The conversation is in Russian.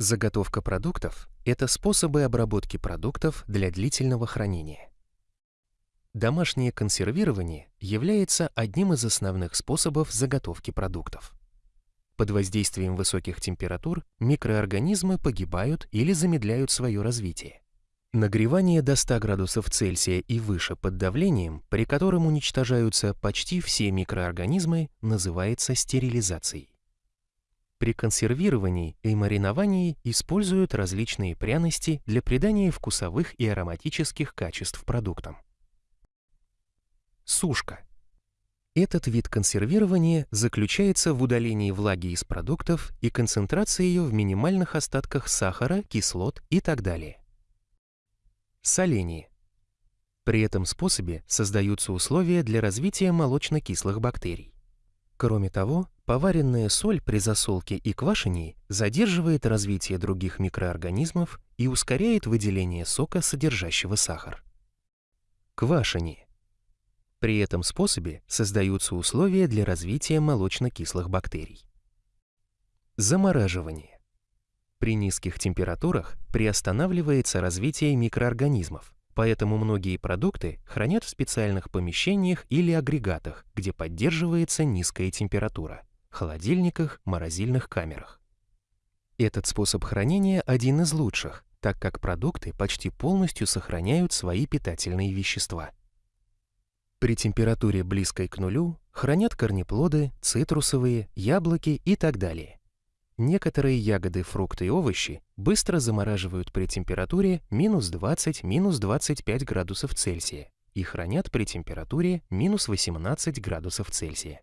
Заготовка продуктов – это способы обработки продуктов для длительного хранения. Домашнее консервирование является одним из основных способов заготовки продуктов. Под воздействием высоких температур микроорганизмы погибают или замедляют свое развитие. Нагревание до 100 градусов Цельсия и выше под давлением, при котором уничтожаются почти все микроорганизмы, называется стерилизацией. При консервировании и мариновании используют различные пряности для придания вкусовых и ароматических качеств продуктам. Сушка. Этот вид консервирования заключается в удалении влаги из продуктов и концентрации ее в минимальных остатках сахара, кислот и так далее. Соление. При этом способе создаются условия для развития молочно-кислых бактерий. Кроме того, поваренная соль при засолке и квашении задерживает развитие других микроорганизмов и ускоряет выделение сока, содержащего сахар. Квашение. При этом способе создаются условия для развития молочно-кислых бактерий. Замораживание. При низких температурах приостанавливается развитие микроорганизмов, поэтому многие продукты хранят в специальных помещениях или агрегатах, где поддерживается низкая температура – холодильниках, морозильных камерах. Этот способ хранения один из лучших, так как продукты почти полностью сохраняют свои питательные вещества. При температуре близкой к нулю хранят корнеплоды, цитрусовые, яблоки и так далее. Некоторые ягоды, фрукты и овощи быстро замораживают при температуре минус 20-25 градусов Цельсия и хранят при температуре минус 18 градусов Цельсия.